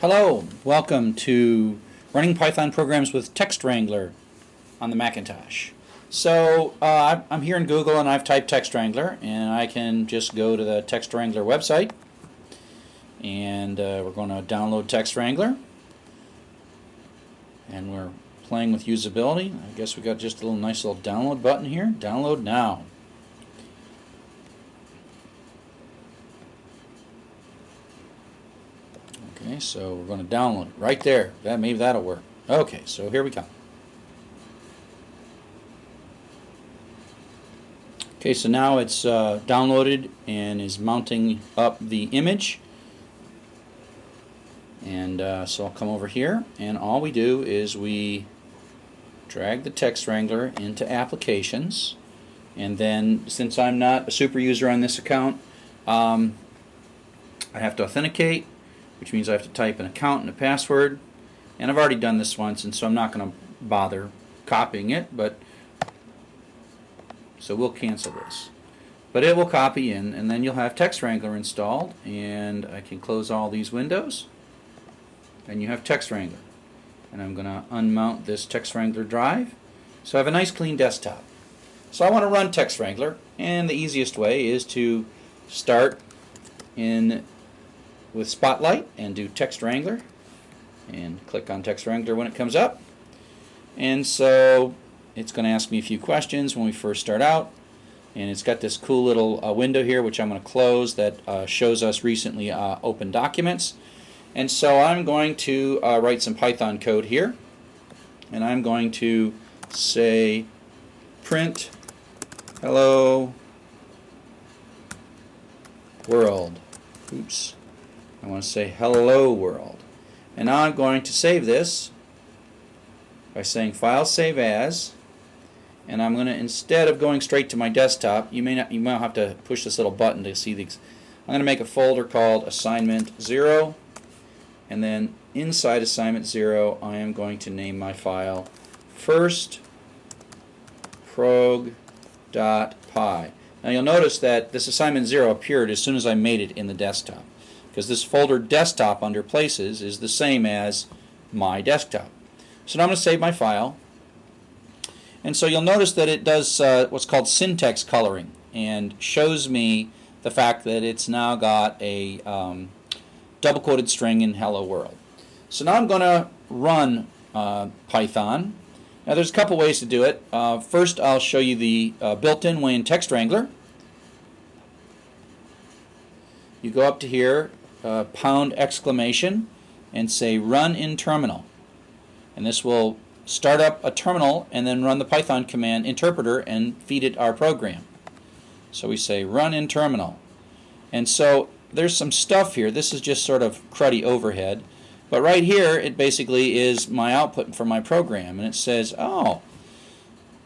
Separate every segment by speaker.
Speaker 1: Hello, welcome to Running Python Programs with Text Wrangler on the Macintosh. So uh, I'm here in Google and I've typed Text Wrangler and I can just go to the Text Wrangler website and uh, we're going to download Text Wrangler and we're playing with usability. I guess we got just a little nice little download button here. Download now. Okay, so we're going to download it right there. That maybe that'll work. Okay, so here we come. Okay, so now it's uh, downloaded and is mounting up the image. And uh, so I'll come over here, and all we do is we drag the text wrangler into applications. And then, since I'm not a super user on this account, um, I have to authenticate which means I have to type an account and a password. And I've already done this once, and so I'm not going to bother copying it, but so we'll cancel this. But it will copy in, and then you'll have Text Wrangler installed, and I can close all these windows, and you have Text Wrangler. And I'm going to unmount this Text Wrangler drive, so I have a nice clean desktop. So I want to run Text Wrangler, and the easiest way is to start in with Spotlight and do Text Wrangler and click on Text Wrangler when it comes up. And so it's going to ask me a few questions when we first start out. And it's got this cool little uh, window here which I'm going to close that uh, shows us recently uh, open documents. And so I'm going to uh, write some Python code here. And I'm going to say print hello world. Oops. I want to say hello world. And now I'm going to save this by saying file save as. And I'm going to instead of going straight to my desktop you may not you might have to push this little button to see these. I'm going to make a folder called assignment 0 and then inside assignment 0 I am going to name my file first prog.py now you'll notice that this assignment 0 appeared as soon as I made it in the desktop because this folder desktop under places is the same as my desktop. So now I'm going to save my file. And so you'll notice that it does uh, what's called syntax coloring and shows me the fact that it's now got a um, double quoted string in hello world. So now I'm going to run uh, Python. Now there's a couple ways to do it. Uh, first I'll show you the uh, built-in way in Text Wrangler. You go up to here uh, pound exclamation and say run in terminal. And this will start up a terminal and then run the Python command interpreter and feed it our program. So we say run in terminal. And so there's some stuff here. This is just sort of cruddy overhead. But right here it basically is my output for my program. And it says, oh,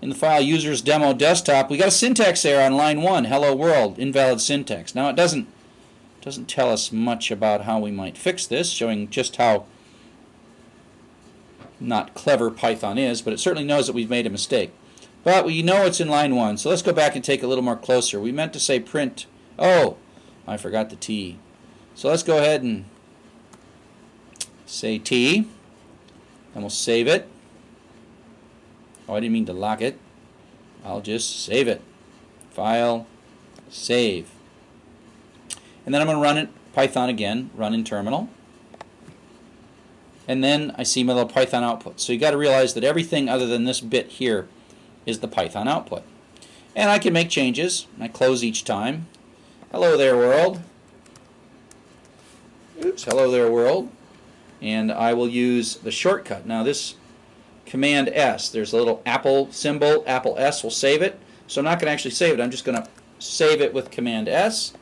Speaker 1: in the file users demo desktop, we got a syntax error on line 1, hello world, invalid syntax. Now it doesn't doesn't tell us much about how we might fix this, showing just how not clever Python is, but it certainly knows that we've made a mistake. But we know it's in line 1, so let's go back and take a little more closer. We meant to say print, oh, I forgot the T. So let's go ahead and say T, and we'll save it. Oh, I didn't mean to lock it. I'll just save it. File, save. And then I'm going to run it Python again, run in terminal. And then I see my little Python output. So you got to realize that everything other than this bit here is the Python output. And I can make changes. I close each time. Hello there world. Oops, hello there world. And I will use the shortcut. Now this Command S, there's a little Apple symbol, Apple S will save it. So I'm not going to actually save it. I'm just going to save it with Command S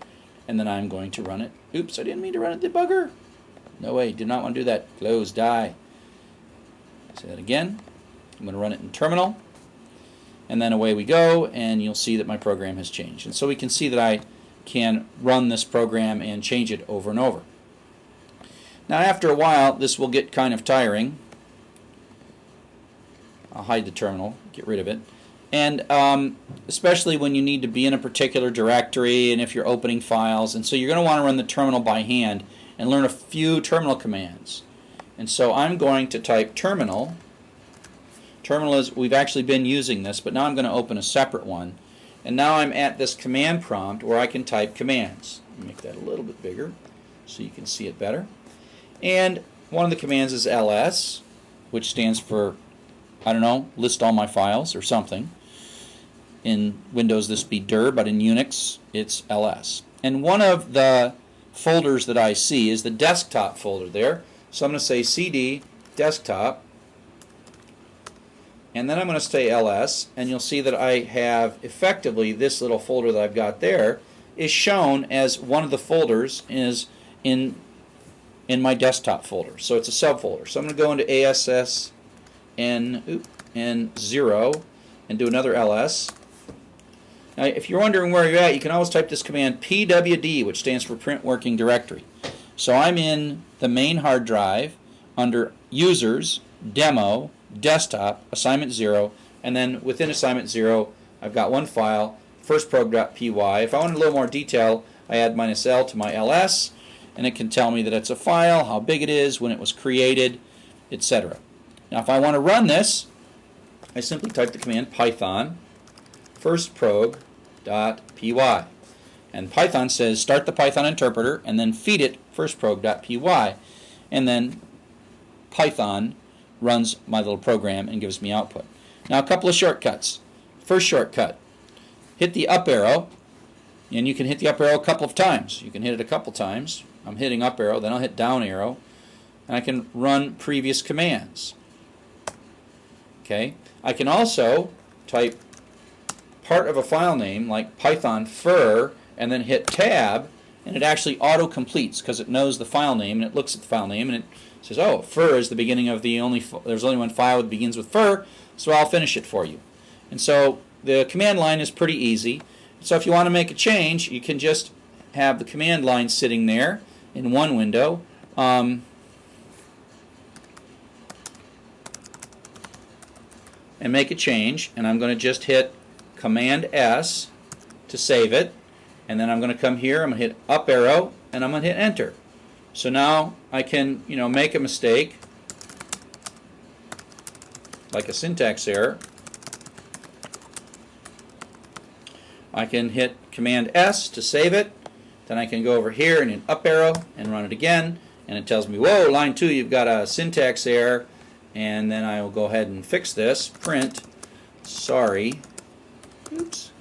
Speaker 1: and then I'm going to run it. Oops, I didn't mean to run it, debugger. No way, did not want to do that. Close, die. Say that again. I'm going to run it in terminal. And then away we go, and you'll see that my program has changed. And so we can see that I can run this program and change it over and over. Now after a while, this will get kind of tiring. I'll hide the terminal, get rid of it and um, especially when you need to be in a particular directory and if you're opening files and so you're going to want to run the terminal by hand and learn a few terminal commands. And so I'm going to type terminal. Terminal is, we've actually been using this, but now I'm going to open a separate one. And now I'm at this command prompt where I can type commands. Make that a little bit bigger so you can see it better. And one of the commands is ls, which stands for, I don't know, list all my files or something. In Windows this be dir, but in Unix it's ls. And one of the folders that I see is the desktop folder there. So I'm going to say cd desktop and then I'm going to say ls and you'll see that I have effectively this little folder that I've got there is shown as one of the folders is in in my desktop folder. So it's a subfolder. So I'm going to go into ASS N, N0 and do another ls. Now if you're wondering where you're at, you can always type this command pwd, which stands for print working directory. So I'm in the main hard drive under users, demo, desktop, assignment 0, and then within assignment 0 I've got one file, firstprog.py. If I want a little more detail, I add minus L to my ls, and it can tell me that it's a file, how big it is, when it was created, etc. Now if I want to run this, I simply type the command python firstprog.py. And Python says start the Python interpreter and then feed it firstprog.py. And then Python runs my little program and gives me output. Now a couple of shortcuts. First shortcut, hit the up arrow and you can hit the up arrow a couple of times. You can hit it a couple times. I'm hitting up arrow, then I'll hit down arrow and I can run previous commands. Okay, I can also type part of a file name like python fur and then hit tab and it actually auto completes because it knows the file name and it looks at the file name and it says oh fur is the beginning of the only there's only one file that begins with fur so I'll finish it for you. And so the command line is pretty easy. So if you want to make a change you can just have the command line sitting there in one window um, and make a change and I'm going to just hit Command S to save it and then I'm going to come here I'm going to hit up arrow and I'm going to hit enter. So now I can you know make a mistake like a syntax error. I can hit command S to save it then I can go over here and hit up arrow and run it again and it tells me whoa line 2 you've got a syntax error and then I will go ahead and fix this print sorry Oops.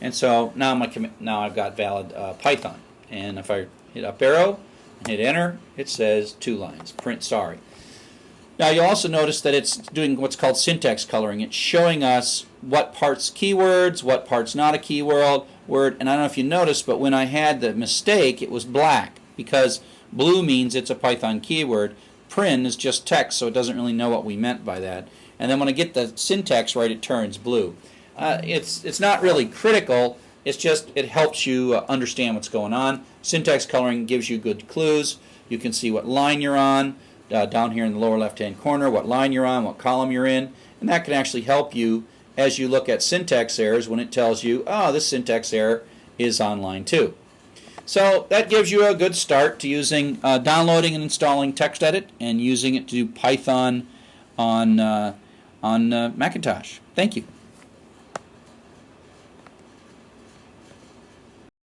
Speaker 1: And so now my now I've got valid uh, Python. And if I hit up arrow and hit enter, it says two lines. Print sorry. Now you'll also notice that it's doing what's called syntax coloring. It's showing us what parts keywords, what parts not a keyword, word. And I don't know if you noticed, but when I had the mistake, it was black because blue means it's a Python keyword. Print is just text, so it doesn't really know what we meant by that. And then when I get the syntax right, it turns blue. Uh, it's it's not really critical. It's just it helps you uh, understand what's going on. Syntax coloring gives you good clues. You can see what line you're on uh, down here in the lower left-hand corner, what line you're on, what column you're in, and that can actually help you as you look at syntax errors when it tells you, oh, this syntax error is on line 2. So that gives you a good start to using uh, downloading and installing TextEdit and using it to do Python on, uh, on uh, Macintosh. Thank you.